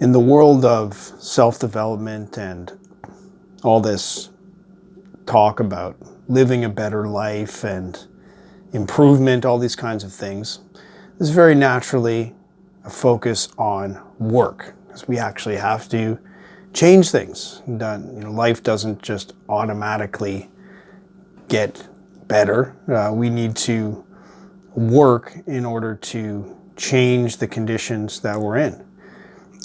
in the world of self-development and all this talk about living a better life and improvement, all these kinds of things, there's very naturally a focus on work because we actually have to change things. You know, life doesn't just automatically get better. Uh, we need to work in order to change the conditions that we're in.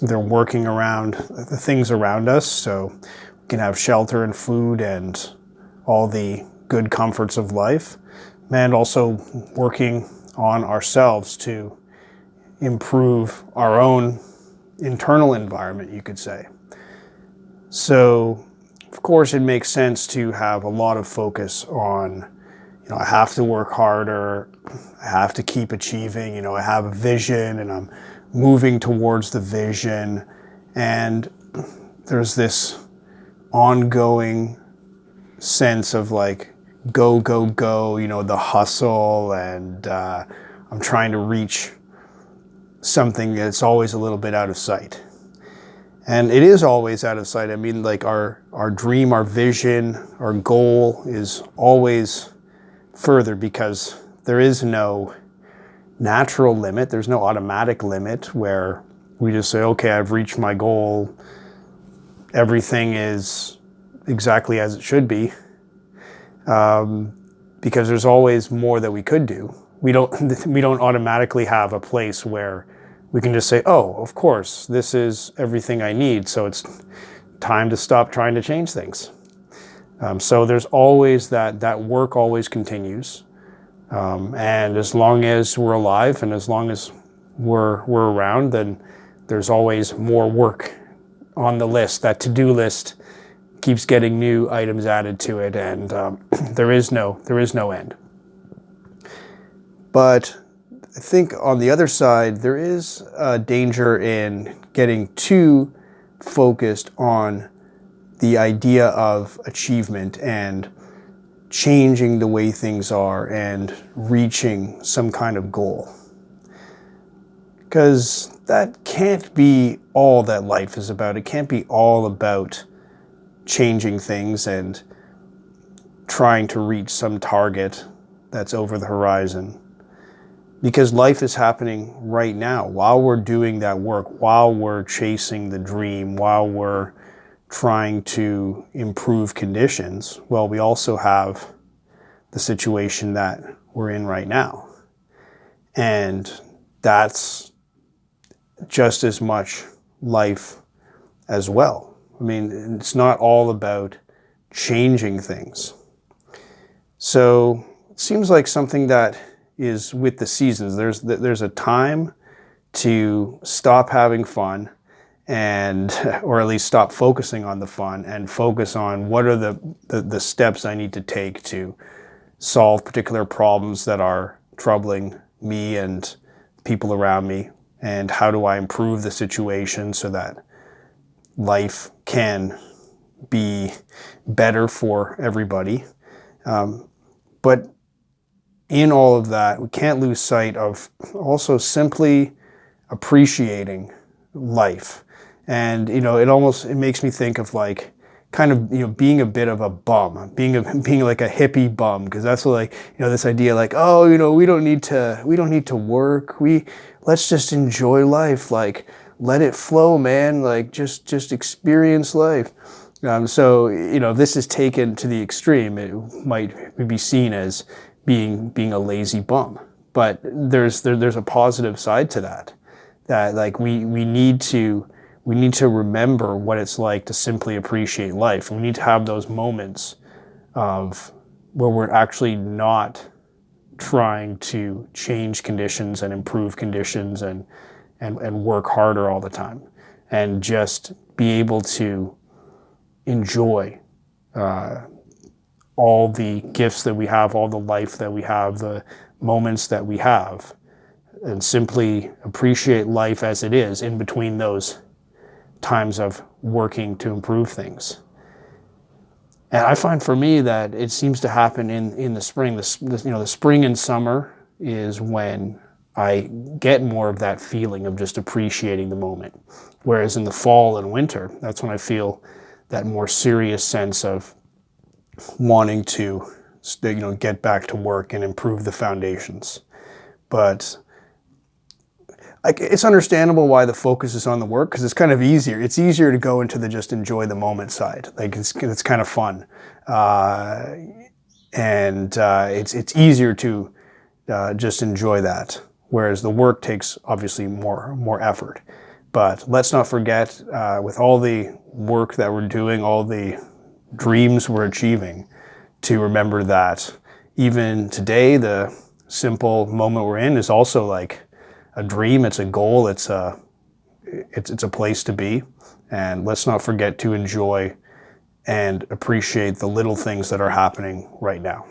They're working around the things around us so we can have shelter and food and all the good comforts of life and also working on ourselves to improve our own internal environment, you could say. So, of course, it makes sense to have a lot of focus on, you know, I have to work harder, I have to keep achieving, you know, I have a vision and I'm moving towards the vision. And there's this ongoing sense of like, go, go, go, you know, the hustle and uh, I'm trying to reach something that's always a little bit out of sight. And it is always out of sight. I mean, like our, our dream, our vision, our goal is always further because there is no natural limit. There's no automatic limit where we just say, okay, I've reached my goal. Everything is exactly as it should be. Um, because there's always more that we could do. We don't, we don't automatically have a place where we can just say, oh, of course, this is everything I need. So it's time to stop trying to change things. Um, so there's always that, that work always continues. Um, and as long as we're alive and as long as we're, we're around, then there's always more work on the list. That to-do list keeps getting new items added to it and um, there is no, there is no end. But I think on the other side, there is a danger in getting too focused on the idea of achievement and changing the way things are and reaching some kind of goal. Because that can't be all that life is about. It can't be all about changing things and trying to reach some target that's over the horizon because life is happening right now while we're doing that work, while we're chasing the dream, while we're trying to improve conditions. Well, we also have the situation that we're in right now. And that's just as much life as well. I mean, it's not all about changing things. So it seems like something that is with the seasons. There's, there's a time to stop having fun and, or at least stop focusing on the fun and focus on what are the, the, the steps I need to take to solve particular problems that are troubling me and people around me and how do I improve the situation so that life can be better for everybody. Um, but in all of that, we can't lose sight of also simply appreciating life. And, you know, it almost, it makes me think of like, kind of, you know, being a bit of a bum, being a, being like a hippie bum, because that's like, you know, this idea like, oh, you know, we don't need to, we don't need to work. We, let's just enjoy life. Like, let it flow, man. Like, just, just experience life. Um, so, you know, this is taken to the extreme, it might be seen as, being being a lazy bum. But there's there, there's a positive side to that. That like we we need to we need to remember what it's like to simply appreciate life. We need to have those moments of where we're actually not trying to change conditions and improve conditions and, and, and work harder all the time and just be able to enjoy uh, all the gifts that we have, all the life that we have, the moments that we have, and simply appreciate life as it is in between those times of working to improve things. And I find for me that it seems to happen in, in the spring. The, you know, the spring and summer is when I get more of that feeling of just appreciating the moment. Whereas in the fall and winter, that's when I feel that more serious sense of wanting to you know get back to work and improve the foundations. But like it's understandable why the focus is on the work because it's kind of easier. It's easier to go into the just enjoy the moment side. Like it's it's kind of fun, uh, and uh, it's it's easier to uh, just enjoy that. Whereas the work takes obviously more more effort. But let's not forget, uh, with all the work that we're doing, all the dreams we're achieving, to remember that even today, the simple moment we're in is also like a dream. It's a goal. It's a it's it's a place to be. And let's not forget to enjoy and appreciate the little things that are happening right now.